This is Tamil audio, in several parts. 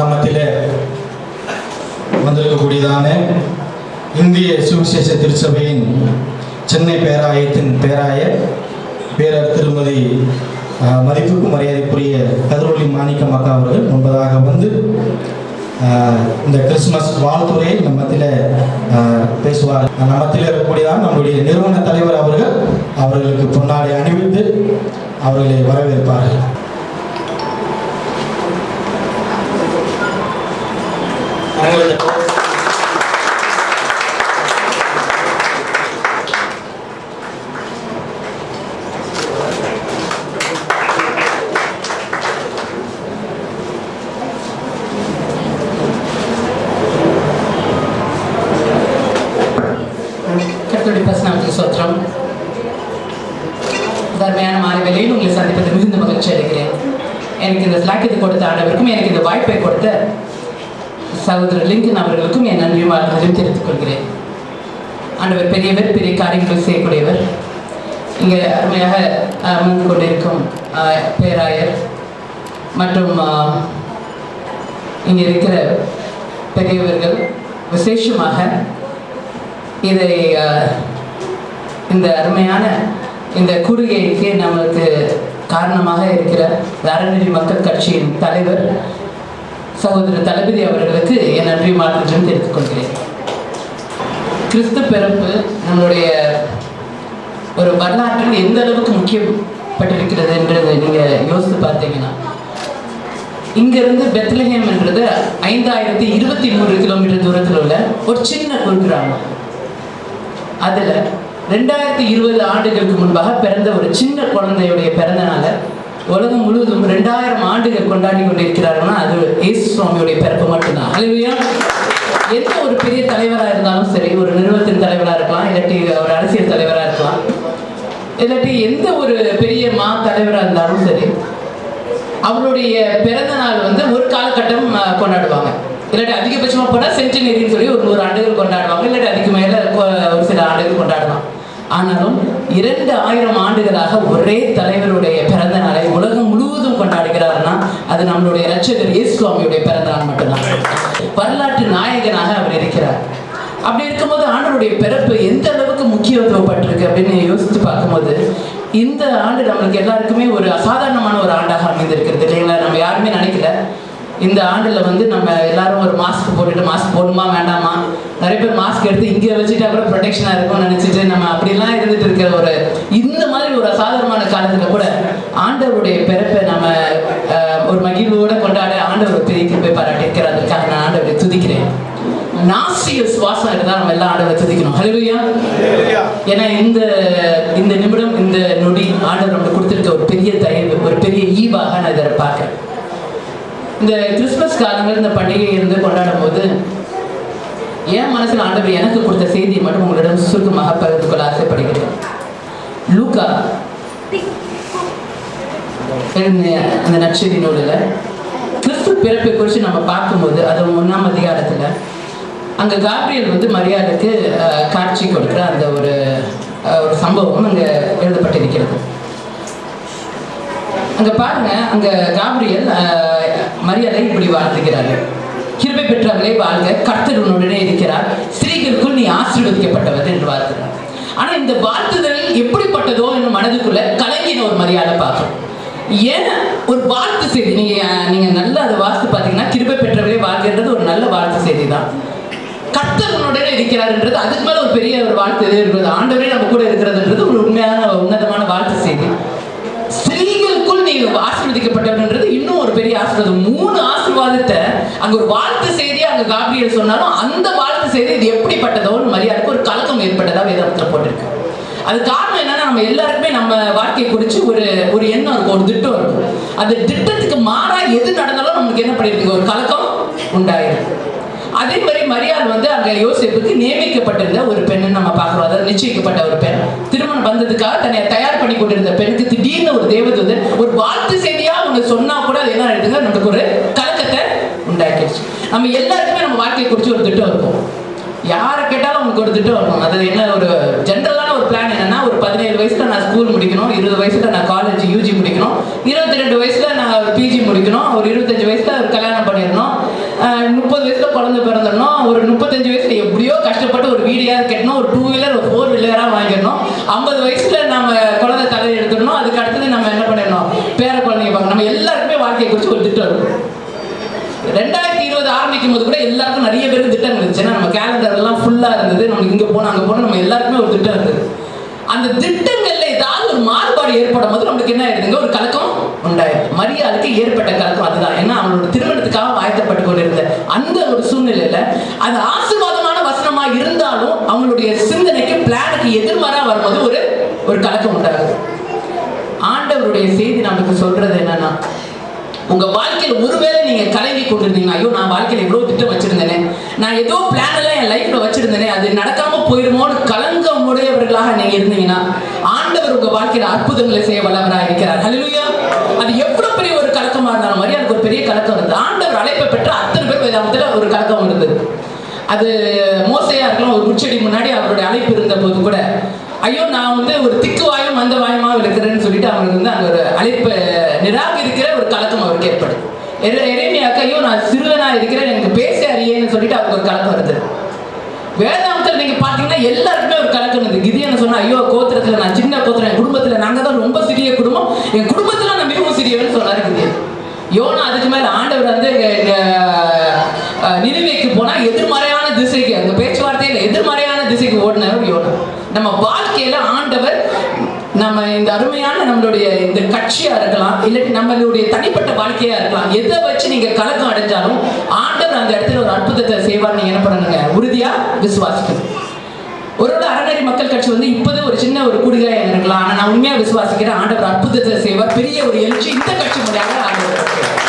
நம்மத்திலே வந்திருக்கக்கூடியதான இந்திய சுவிசேஷ திருச்சபையின் சென்னை பேராயத்தின் பேராய பேரர் திருமதி மதிப்புக்கு மரியாதைக்குரிய கதிரொலி மாணிக்கம் அக்கா அவர்கள் முன்பதாக வந்து இந்த கிறிஸ்துமஸ் வாழ்த்துறையை நம்மத்தில் பேசுவார். நம்மத்தில் இருக்கக்கூடியதான் நம்முடைய நிறுவன தலைவர் அவர்கள் அவர்களுக்கு பொன்னாடை அணிவித்து அவர்களை வரவேற்பார்கள். அவங்களது கர்த்தருடைய மாலை வேளையில் உங்களை சந்திப்பது மிகுந்த மகிழ்ச்சி அடைகிறேன் எனக்கு இந்த ஸ்லாக்கியத்தை கொடுத்த ஆண்டவருக்கும் எனக்கு இந்த வாய்ப்பை கொடுத்த சகோதரர் லிங்கன் அவர்களுக்கும் என் நன்றி வாழ்த்துதலையும் தெரிவித்துக் கொள்கிறேன். ஆண்டவர் பெரியவர் பெரிய காரியங்களை செய்யக்கூடியவர். இங்கே அருமையாக அமர்ந்து கொண்டிருக்கும் பேராயர் மற்றும் இங்கே இருக்கிற பெரியவர்கள் விசேஷமாக இதை இந்த அருமையான இந்த கூறுகைக்கு நமக்கு காரணமாக இருக்கிற அறநெறி மக்கள் கட்சியின் தலைவர் சகோதரர் தளபதி அவர்களுக்கு என் நன்றி மாற்றம் தெரிவித்துக் கொள்கிறேன். கிறிஸ்து பிறப்பு நம்மளுடைய ஒரு வரலாற்றில் எந்த அளவுக்கு முக்கியப்பட்டிருக்கிறது என்றதை நீங்கள் யோசித்து பார்த்தீங்கன்னா இங்கிருந்து பெத்லஹேம் என்றது ஐந்தாயிரத்தி இருபத்தி மூணு கிலோமீட்டர் தூரத்தில் உள்ள ஒரு சின்ன குக்கிராமம் அதில் ரெண்டாயிரத்தி இருபது ஆண்டுகளுக்கு முன்பாக பிறந்த ஒரு சின்ன குழந்தையுடைய பிறந்த நாளை உலகம் முழுவதும் ரெண்டாயிரம் ஆண்டுகள் கொண்டாடி கொண்டிருக்கிறார்கள்னா அது இயேசு சுவாமியுடைய பிறப்பு மட்டும்தான். அல்லையா எந்த ஒரு பெரிய தலைவராக இருந்தாலும் சரி ஒரு நிறுவனத்தின் தலைவராக இருக்கலாம் இல்லாட்டி ஒரு அரசியல் தலைவராக இருக்கலாம் இல்லாட்டி எந்த ஒரு பெரிய மா தலைவராக இருந்தாலும் சரி அவருடைய பிறந்த நாள் வந்து ஒரு காலகட்டம் கொண்டாடுவாங்க. இல்லாட்டி அதிகபட்சமாக போனால் சென்டினரின்னு சொல்லி ஒரு நூறு ஆண்டுகள் கொண்டாடுவாங்க இல்லாட்டி அதுக்கு மேலே ஒரு சில ஆண்டுகள் கொண்டாடலாம். ஆனாலும் இரண்டு ஆயிரம் ஆண்டுகளாக ஒரே தலைவருடைய பிறந்த நாளை உலகம் முழுவதும் கொண்டாடுகிறார்னா அது நம்மளுடைய இரட்சகர் இயேசு சுவாமியுடைய பிறந்த நாள் மட்டும்தான். வரலாற்று நாயகனாக அவர் இருக்கிறார். அப்படி இருக்கும்போது ஆண்டருடைய பிறப்பு எந்த அளவுக்கு முக்கியத்துவப்பட்டிருக்கு அப்படின்னு யோசித்து பார்க்கும்போது இந்த ஆண்டு நம்மளுக்கு எல்லாருக்குமே ஒரு அசாதாரணமான ஒரு ஆண்டாக அமைந்திருக்கிறது இல்லைங்களா? நம்ம யாருமே நினைக்கல. இந்த ஆண்டில் வந்து நம்ம எல்லாரும் ஒரு மாஸ்க் போட்டுட்டு மாஸ்க் போடணுமா வேண்டாமா? நிறைய பேர் மாஸ்க் எடுத்து இங்கே வச்சுட்டு அப்புறம் ப்ரொடெக்ஷனாக இருக்கும்னு நினச்சிட்டு நம்ம அப்படிலாம் இருந்துட்டு இருக்கிற ஒரு இந்த மாதிரி ஒரு அசாதாரணமான காலத்தில் கூட ஆண்டவருடைய பிறப்பை நம்ம ஒரு மகிழ்வோட கொண்டாட ஆண்டவர் பெரிய கிருப்பை பாராட்டியிருக்கிறார். அதற்காக நான் ஆண்டவரை துதிக்கிறேன். நாசிய சுவாசம் இருந்தால் நம்ம எல்லாம் ஆண்டவரை துதிக்கணும். ஹalleluya ஏன்னா இந்த இந்த நிமிடம் இந்த நொடி ஆண்டவர் நமக்கு கொடுத்திருக்க ஒரு பெரிய தயவு ஒரு பெரிய ஈவாக நான் இதை பார்க்குறேன். இந்த கிறிஸ்மஸ் காலங்கள் இந்த பண்டிகை இருந்து கொண்டாடும் போது என் மனசில் ஆண்டவர் எனக்கு கொடுத்த செய்தியை மட்டும் உங்களிடம் சுருக்கமாக பகிர்ந்து கொள்ள ஆசைப்படுகிறேன். லூக்கா அந்த நற்செய்தி நூலில் கிறிஸ்து பிறப்பை குறித்து நம்ம பார்க்கும்போது அது ஒன்றாம் அதிகாரத்தில் அங்கே காப்ரியல் வந்து மரியாதைக்கு காட்சி கொடுக்குற அந்த ஒரு ஒரு சம்பவம் அங்கே எழுதப்பட்டிருக்கிறது. அங்கே பாருங்க அங்கே காப்ரியல் மரியாதை இப்படி வாழ்த்துகிறாரு கிருபை பெற்றவர்களே வாழ்க கர்த்தர் உன்னுடனே இருக்கிறார். ஸ்திரீகளுக்குள் நீ ஆசீர்வதிக்கப்பட்டவர் என்று வாழ்த்துகிறார். ஆனா இந்த வாழ்த்துதல் எப்படிப்பட்டதோ என்று மனதுக்குள்ள கலங்கின ஒரு மரியாதை பார்க்கும் ஏன் ஒரு வாழ்த்து செய்தி? நீங்க நீங்க நல்ல அதை வாசித்து பார்த்தீங்கன்னா கிருபை பெற்றவர்களே வாழ்கின்றது ஒரு நல்ல வாழ்த்து செய்தி தான் கர்த்தர் உன்னுடனே இருக்கிறார்ன்றது அதுக்கு மேல ஒரு பெரிய ஒரு வாழ்த்து எது இருக்கிறது. ஆண்டவரே நம்ம கூட இருக்கிறதுன்றது ஒரு உண்மையான உன்னதமான வாழ்த்து செய்தி. ஸ்திரீகள் நீ ஆசீர்வதிக்கப்பட்டவன்றது இன்னும் ஒரு பெரிய ஆசீர்வாதம். மூணு ஆசீர்வாதத்தை அங்க ஒரு வாழ்த்து செய்தி அங்க காப்ரியல் சொன்னாலும் அந்த வாழ்த்து செய்தி இது எப்படிப்பட்டதோ மரியாதைக்கு ஒரு கலக்கம் ஏற்பட்டதா வேதாபத்தில் போட்டிருக்கு. அது காரணம் என்னன்னா நம்ம எல்லாருக்குமே நம்ம வாழ்க்கையை குறித்து ஒரு ஒரு எண்ணம் இருக்கும் ஒரு திட்டம் இருக்கும். அந்த திட்டத்துக்கு மாறா எது நடந்தாலும் நமக்கு என்ன பண்ணிருக்கு ஒரு கலக்கம் உண்டாயிருக்கு அதே மாதிரி மரியாள் வந்து அங்க யோசிப்புக்கு நியமிக்கப்பட்டிருந்த ஒரு பெண்ணு நம்ம பார்க்கிறோம். அதாவது நிச்சயிக்கப்பட்ட ஒரு பெண். திருமணம் வந்ததுக்காக தன்னை தயார் பண்ணி கொண்டிருந்த பெண்ணுக்கு திடீர்னு ஒரு தேவதூதன் ஒரு வாழ்த்து செய்தியா ஒண்ணு சொன்னா கூட அது என்ன ஆயிடுதுங்க? நமக்கு ஒரு கலக்கத்தை உண்டாக்கிடுச்சு. நம்ம எல்லாருக்குமே நம்ம வாழ்க்கையை குறித்து ஒரு திட்டம் இருக்கும். யாரை கேட்டாலும் உங்களுக்கு ஒரு திட்டம் வரணும் அது என்ன ஒரு ஜென்ரலான ஒரு பிளான் என்னன்னா ஒரு பதினேழு வயசுல நான் ஸ்கூல் முடிக்கணும் இருபது வயசுல நான் காலேஜ் யூஜி முடிக்கணும் இருபத்தி ரெண்டு வயசுல நான் பிஜி முடிக்கணும் ஒரு இருபத்தஞ்சு வயசுல ஒரு கல்யாணம் பண்ணிடணும் முப்பது வயசுல குழந்தை பிறந்துடணும். ஒரு முப்பத்தஞ்சு வயசுல எப்படியோ கஷ்டப்பட்டு ஒரு வீடியாவது கட்டணும். ஒரு டூ வீலர் ஒரு ஃபோர் வீலராக வாங்கிடணும். ஐம்பது வயசுல நம்ம குழந்தை தலை எடுத்துடணும். அதுக்கு அடுத்தது நம்ம என்ன பண்ணிடணும்? பேர குழந்தைங்க பார்க்கணும். நம்ம எல்லாருக்குமே வாழ்க்கையை குறித்து ஒரு திட்டம் இருக்கும். ரெண்டாயிரத்தி இருபது ஆரம்பிக்கும் போது கூட எல்லாருக்கும் நிறைய பேருக்கு திட்டங்கள் இருந்துச்சு. ஏன்னா நம்ம கேலண்டர்லாம் எல்லாம் இருந்தது. நம்ம இங்கே போனோம் அங்கே போனோம் நம்ம எல்லாருக்குமே ஒரு திட்டம் இருந்தது. அந்த திட்டங்கள்ல ஏதாவது ஒரு மாறுபாடு ஏற்படும் போது நம்மளுக்கு என்ன ஆயிருதுங்க ஒரு கலக்கம் உண்டாயிருது மரியாதைக்கு ஏற்பட்ட கலக்கம் அதுதான். ஏன்னா அவனோட திருமணத்துக்காக ஆயத்தப்பட்டு கொண்டிருந்த அந்த ஒரு சூழ்நிலையில அது ஆசீர்வாதமான வசனமா இருந்தாலும் அவங்களுடைய சிந்தனைக்கு பிளானுக்கு எதிர்மாறா வரும்போது ஒரு ஒரு கலக்கம் உண்டாகுது. ஆண்டவருடைய செய்தி நமக்கு சொல்றது என்னன்னா உங்க வாழ்க்கையில் ஒருவேளை நீங்க கலங்கி கொண்டிருந்தீங்க ஐயோ நான் வாழ்க்கையில் எவ்வளவு திட்டம் வச்சிருந்தேனே. நான் ஏதோ பிளான் எல்லாம் என் லைஃப்ல வச்சிருந்தேனே அது நடக்காம போயிருமோன்னு கலங்க உடையவர்களாக நீங்க இருந்தீங்கன்னா ஆண்டவர் உங்க வாழ்க்கையில அற்புதங்களை செய்ய வல்லவராக இருக்கிறார். ஹலிலுயா அது எவ்வளவு பெரிய ஒரு கலக்கமா இருந்தாலும் மாதிரி எனக்கு ஒரு பெரிய கலக்கம் இருந்தது. ஆண்டவர் அழைப்பை பெற்ற அத்தனை பேர் வேதாமத்துல ஒரு கலக்கம் இருந்தது. அது மோசையா இருக்கலாம் ஒரு முச்செடி முன்னாடி அவருடைய அழைப்பு இருந்த போது கூட ஐயோ நான் வந்து ஒரு திக்கு வாயும் மந்த வாயுமா இருக்கிறேன்னு சொல்லிட்டு அவங்களுக்கு வந்து அங்கே ஒரு அழைப்பை நிராக ஒரு கலக்கம் அவருக்கு ஏற்படுது எரே- ஐயோ நான் சிறுவனா இருக்கிறேன் எனக்கு பேச அறியேன்னு சொல்லிட்டு அவருக்கு ஒரு கலக்கம் வருது. வேதாந்தத்தில் நீங்க பாத்தீங்கன்னா எல்லாருக்குமே ஒரு கலக்கம் இருந்தது. என்ன சொன்னா ஐயோ கோத்திரத்துல நான் சின்ன கோத்திரம் என் குடும்பத்துல நாங்க தான் ரொம்ப சிறிய குடும்பம் என் குடும்பத்துல நான் மிகவும் சிறியவன் சொன்னாரு கிதியன் யோனா அதுக்கு மேல ஆண்டவர் வந்து அஹ், போனா எதிர்மறையான திசைக்கு அந்த பேச்சுவார்த்தையில எதிர்மறையான திசைக்கு ஓடினவர் யோனா. நம்ம வாழ்க்கையில ஆண்டவர் நம்ம இந்த அருமையான நம்மளுடைய இந்த கட்சியா இருக்கலாம் இல்லாட்டி நம்மளுடைய தனிப்பட்ட வாழ்க்கையா இருக்கலாம் எதை வச்சு நீங்க கலக்கம் அடைஞ்சாலும் ஆண்டவர் அந்த இடத்துல ஒரு அற்புதத்தை செய்வார் நீங்க என்ன பண்ணுங்க உறுதியா விசுவாசிக்கணும். ஒருவேளை அறநெறி மக்கள் கட்சி வந்து இப்போதே ஒரு சின்ன ஒரு குடிகாயா இருக்கலாம் ஆனா நான் உண்மையா விசுவாசிக்கிறேன் ஆண்டவர் அற்புதத்தை செய்வார் பெரிய ஒரு எழுச்சி இந்த கட்சி முறையாக ஆண்டவர்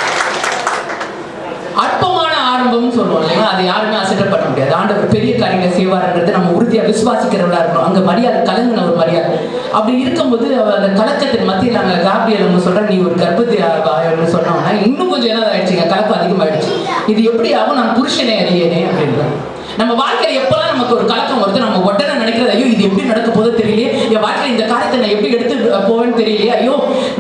பண்ண முடியாது. ஆண்டவர் பெரிய காரியங்களை செய்வார்ன்றது நம்ம உறுதியா விசுவாசிக்கிறவளா இருக்கணும். அங்கே மரியாதை கலங்கின ஒரு மரியாதை. அப்படி இருக்கும்போது அவ அந்த கலக்கத்தின் மத்தியில் அங்க காப்பியல் அவங்க சொல்ற நீ ஒரு கர்ப்பத்தி ஆகாயம்னு சொன்னோம்னா இன்னும் கொஞ்சம் என்ன ஆயிடுச்சுங்க? கலப்பு அதிகமாயிடுச்சு. இது எப்படி ஆகும்? நான் புருஷனே அறியனே அப்படின்றாங்க நம்ம வாழ்க்கையில எப்பெல்லாம் நமக்கு ஒரு கலக்கம் வருது நம்ம உடனே நினைக்கிறது ஐயோ இது எப்படி நடக்க போதோ தெரியலையே. என் வாழ்க்கையில் இந்த காரியத்தை நான் எப்படி எடுத்து போவேன்னு தெரியலையே. ஐயோ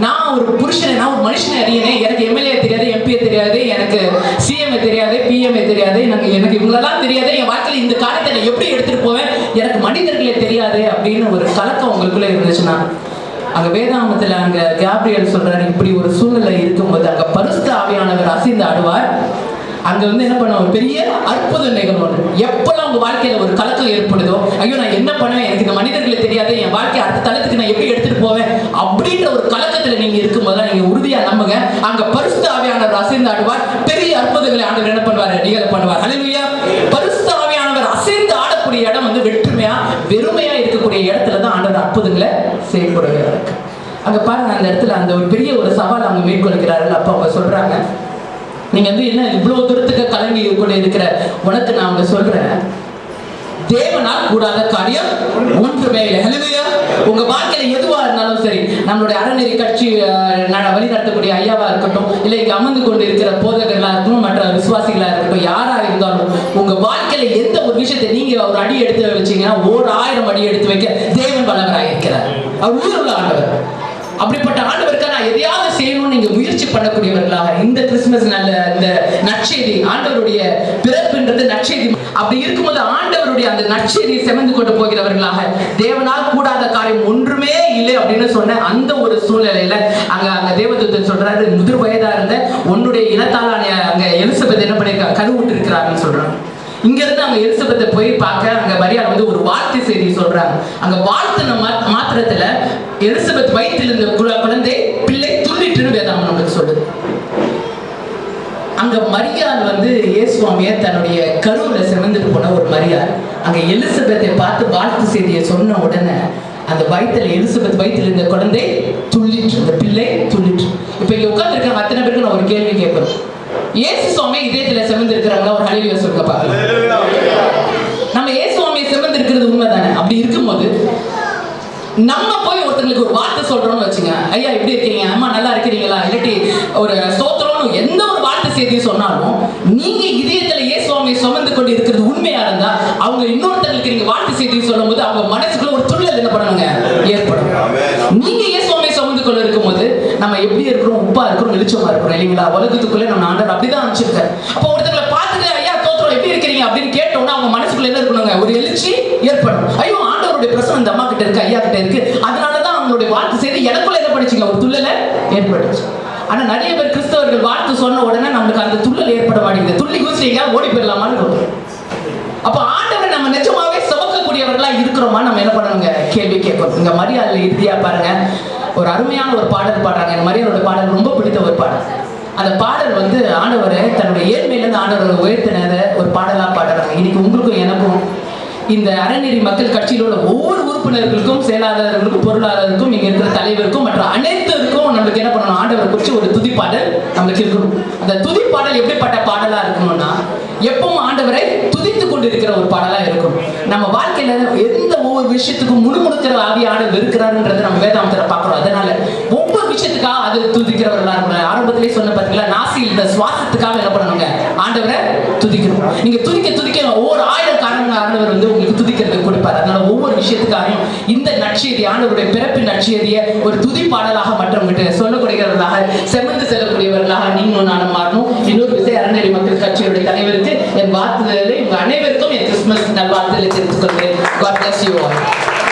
நான் ஒரு புருஷனை நான் ஒரு மனுஷனை அறியனே எனக்கு எம்எல்ஏ தெரியாது எம்பிஏ தெரியாது எனக்கு சிஎம்ஏ தெரியாது பிஎம்ஏ தெரியாது எனக்கு எனக்கு இவங்களெல்லாம் தெரியாது என் வாழ்க்கையில இந்த காரியத்தை நான் எப்படி எடுத்துட்டு போவேன்? எனக்கு மனிதர்களே தெரியாது அப்படின்னு ஒரு கலக்கம் உங்களுக்குள்ள இருந்துச்சுன்னா அங்க வேதாமத்துல அங்க கேப்ரியல் சொல்றாரு இப்படி ஒரு சூழ்நிலை இருக்கும்போது அங்க பரிசுத்த ஆவியானவர் அசைந்து ஆடுவார். அங்க வந்து என்ன பண்ணுவாங்க பெரிய அற்புதம் நிகழ்வு எப்பெல்லாம் உங்க வாழ்க்கையில ஒரு கலக்கம் ஏற்படுது ஐயோ நான் என்ன பண்ணுவேன்? எனக்கு இந்த மனிதர்களே தெரியாது என் வாழ்க்கை அடுத்த தளத்துக்கு நான் எப்படி எடுத்துட்டு போவேன்? அப்படின்ற ஒரு கலக்கத்துல நீங்க இருக்கும்போது நீங்க உறுதியா நம்புங்க. அங்க பரிசுத்த ஆவியானவர் அசைந்து ஆடுவார் பெரிய அற்புதங்களை ஆண்டவர் என்ன பண்ணுவாரு? நிகழ பண்ணுவார். ஹalleluya பரிசுத்த ஆவியானவர் அசைந்து ஆடக்கூடிய இடம் வந்து வெற்றுமையா வெறுமையா இருக்கக்கூடிய இடத்துல தான் ஆண்டவர் அற்புதங்களை செய்யக்கூடிய இருக்கு அங்க பாருங்க அந்த இடத்துல அந்த ஒரு பெரிய ஒரு சவால் அவங்க மேற்கொள்கிறார்கள். அப்ப அவங்க சொல்றாங்க நீங்க வந்து என்ன இவ்வளவு தூரத்துக்கு கலங்கி கொண்டு இருக்கிற? உனக்கு நான் அவங்க சொல்றேன். தேவனால் கூடாத காரியம் ஒன்றுமே இல்லை. உங்க வாழ்க்கையில எதுவா இருந்தாலும் சரி நம்மளுடைய அறநெறி கட்சி வழிநடத்தக்கூடிய வழி நடத்தக்கூடிய ஐயாவா இருக்கட்டும் இல்லை இங்க அமர்ந்து கொண்டு இருக்கிற போதகர்களா இருக்கட்டும் மற்ற விசுவாசிகளா இருக்கட்டும் யாரா இருந்தாலும் உங்க வாழ்க்கையில எந்த ஒரு விஷயத்தை நீங்க ஒரு அடி எடுத்து வச்சீங்கன்னா ஓர் ஆயிரம் அடி எடுத்து வைக்க தேவன் பலவராக இருக்கிறார். அவர் உள்ள ஆண்டவர். அப்படிப்பட்ட ஆண்டவருக்கு நான் எதையாவது செய்யணும்னு நீங்க முயற்சி பண்ணக்கூடியவர்களாக இந்த கிறிஸ்துமஸ் நல்ல இந்த நற்செய்தி ஆண்டவருடைய பிறப்புன்றது நற்செய்தி. அப்படி இருக்கும்போது ஆண்டவருடைய அந்த நற்செய்தியை செமந்து கொண்டு போகிறவர்களாக தேவனால் கூடாத காரியம் ஒன்றுமே இல்லை அப்படின்னு சொன்ன அந்த ஒரு சூழ்நிலையில அங்க அங்க தேவதூதன் சொல்றாரு முதிர் வயதா இருந்த உன்னுடைய இனத்தாலான அங்க எலிசபெத் என்ன பண்ணிருக்காங்க கருவுட்டு இருக்கிறாருன்னு சொல்றாங்க. இங்க இருந்து அவங்க எலிசபெத்தை போய் பார்க்க அங்க மரியாதை வந்து ஒரு வாழ்த்து செய்தி சொல்றாங்க. அங்க வாழ்த்தின மாத்திரத்துல எலிசபெத் வயிற்றில் இருந்த கு- குழந்தை பிள்ளை துள்ளிட்டுன்னு வேதாம் நமக்கு சொல்லுது அங்க மரியாள் வந்து இயேசுவாமிய தன்னுடைய கருவுல சிறந்துட்டு போன ஒரு மரியாள். அங்க எலிசபெத்தை பார்த்து வாழ்த்து செய்தியை சொன்ன உடனே அந்த வயிற்றுல எலிசபெத் வயிற்றுல இருந்த குழந்தை துள்ளிட்டு அந்த பிள்ளை துள்ளிட்டு இப்ப இங்க உட்கார்ந்து அத்தனை பேருக்கு நான் ஒரு கேள்வி கேட்பேன். இயேசு சுவாமி இதயத்துல சிறந்து இருக்கிறவங்க ஒரு ஹலிலியா சொல்லுங்க பாருங்க. நம்ம இயேசு சுவாமியை சிறந்து இருக்கிறது உண்மைதானே? அப்படி இருக்கும்போது நம்ம போய் ஒருத்தங்களுக்கு ஒரு வார்த்தை சொல்றோம்னு வச்சுங்க. ஐயா எப்படி இருக்கீங்க? அம்மா நல்லா இருக்கிறீங்களா? இல்லாட்டி ஒரு சோத்திரம்னு எந்த ஒரு வார்த்தை செய்தியும் சொன்னாலும் நீங்க இதயத்துல இயேசுவாமியை சுமந்து கொண்டு இருக்கிறது உண்மையா இருந்தா அவங்க இன்னொருத்தங்களுக்கு நீங்க வார்த்தை செய்தி சொல்லும் போது அவங்க மனசுக்குள்ள ஒரு துள்ளல் என்ன பண்ணுவாங்க ஏற்படும். நீங்க இயேசுவாமியை சுமந்து கொண்டு இருக்கும்போது நம்ம எப்படி இருக்கிறோம்? உப்பா இருக்கிறோம் வெளிச்சமா இருக்கிறோம் இல்லைங்களா? உலகத்துக்குள்ள நம்ம ஆண்டவர் அப்படிதான் அனுப்பிச்சிருக்காரு. அப்போ ஒருத்தங்களை பார்த்து விசுவாசிக்கிறீங்க அப்படின்னு கேட்டோம்னா அவங்க மனசுக்குள்ள என்ன இருக்கணுங்க? ஒரு எழுச்சி ஏற்படும். ஐயோ ஆண்டவருடைய பிரசனம் இந்த அம்மா கிட்ட இருக்கு ஐயா கிட்ட இருக்கு. அதனாலதான் அவங்களுடைய வாழ்த்து செய்து எனக்குள்ள என்ன படிச்சுங்க ஒரு துள்ளல ஏற்பட்டுச்சு ஆனா நிறைய பேர் கிறிஸ்தவர்கள் வாழ்த்து சொன்ன உடனே நம்மளுக்கு அந்த துள்ளல் ஏற்பட மாட்டேங்குது. துள்ளி குதிச்சு ஓடி போயிடலாமான்னு அப்ப ஆண்டவரை நம்ம நிஜமாவே சுமக்கக்கூடியவர்களா இருக்கிறோமா? நம்ம என்ன பண்ணணுங்க? கேள்வி கேட்கணும். இங்க மரியாதையில் இறுதியா பாருங்க. ஒரு அருமையான ஒரு பாடல் பாடுறாங்க. எனக்கு மரியாதையோட பாடல் ரொம்ப பிடித்த ஒரு பாடல். அந்த பாடல் வந்து ஆண்டவரை தன்னுடைய ஏழ்மையிலிருந்து ஆண்டவரை உயர்த்தினத ஒரு பாடலா பாடுறாங்க. இன்னைக்கு உங்களுக்கும் எனக்கும் இந்த அறநெறி மக்கள் கட்சியில் உள்ள ஒவ்வொரு உறுப்பினர்களுக்கும் செயலாளர்களுக்கும் பொருளாளருக்கும் இங்க இருக்கிற தலைவருக்கும் மற்ற அனைத்திற்கும் நம்மளுக்கு என்ன பண்ணணும்? ஆண்டவரை குறித்து ஒரு துதிப்பாடல் நம்மளுக்கு இருக்கணும். அந்த துதிப்பாடல் எப்படிப்பட்ட பாடலா இருக்கணும்னா எப்பவும் ஆண்டவரை துதித்து கொண்டு இருக்கிற ஒரு பாடலா இருக்கும் நம்ம வாழ்க்கையில எந்த ஒவ்வொரு விஷயத்துக்கும் முழுமுழுக்கிற ஆவி ஆண்டவர் இருக்கிறாருன்றது நம்ம வேதாந்தரை பார்க்கிறோம். அதனால ஒவ்வொரு விஷயத்துக்காக அது துதிக்கிறவர்களா இருக்கணும். ஆரம்பத்திலே சொன்ன பார்த்தீங்களா நாசியில் இந்த சுவாசத்துக்காக என்ன பண்ணணுங்க? ஆண்டவரை துதிக்கணும். நீங்க துதிக்க துதிக்க ஒவ்வொரு ஆயிரம் காரணங்கள் ஆண்டவர் வந்து உங்களுக்கு துதிக்கிறதுக்கு கொடுப்பார். அதனால ஒவ்வொரு விஷயத்துக்காகவும் இந்த நற்செய்தி ஆண்டவருடைய பிறப்பின் நற்செய்தியை ஒரு துதி பாடலாக மற்றவங்கிட்ட சொல்லக்கூடியவர்களாக செமந்து செல்லக்கூடியவர்களாக நீங்களும் நானும் மாறணும். இன்னொரு விசை அறநெறி மக்கள் கட்சியுடைய தலைவருக்கு என் வாழ்த்துதலை உங்க அனைவருக்கும் என் கிறிஸ்துமஸ் நல்வாழ்த்துதலை தெரிவித்துக் கொள்கிறேன். God bless you all.